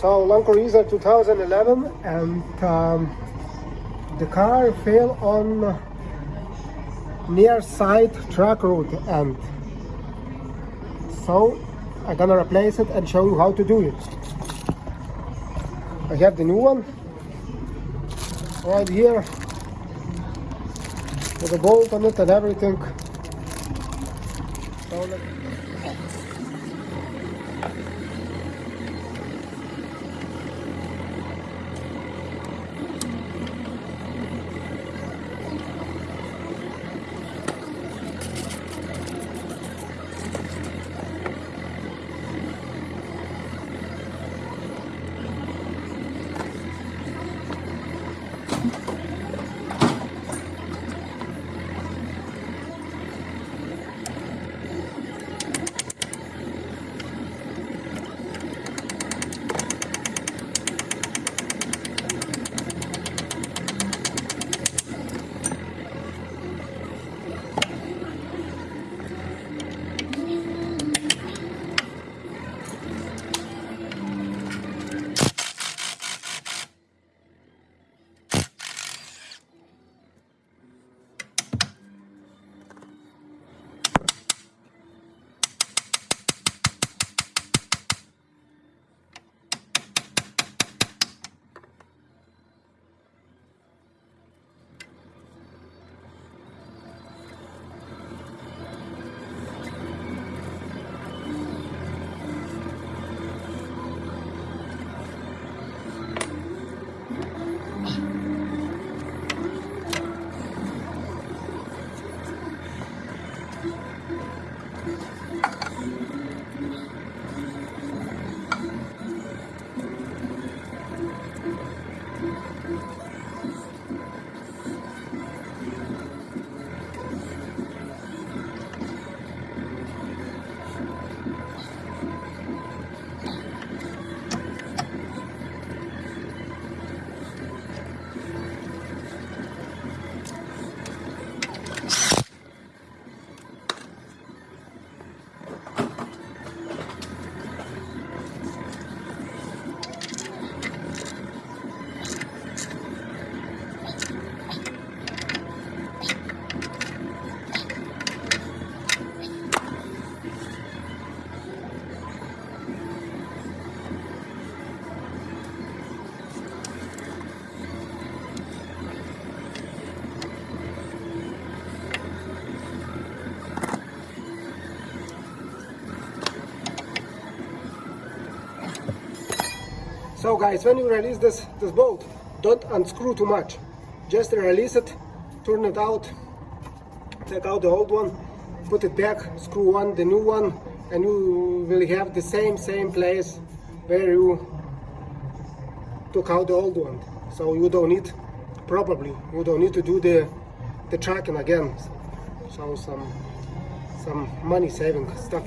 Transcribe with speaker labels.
Speaker 1: So Land Cruiser 2011 and um, the car fell on near side track rod and so I'm gonna replace it and show you how to do it. I have the new one right here with a bolt on it and everything. So So guys, when you release this, this bolt, don't unscrew too much. Just release it, turn it out, take out the old one, put it back, screw on the new one, and you will have the same, same place where you took out the old one. So you don't need, probably, you don't need to do the, the tracking again. So some, some money saving stuff.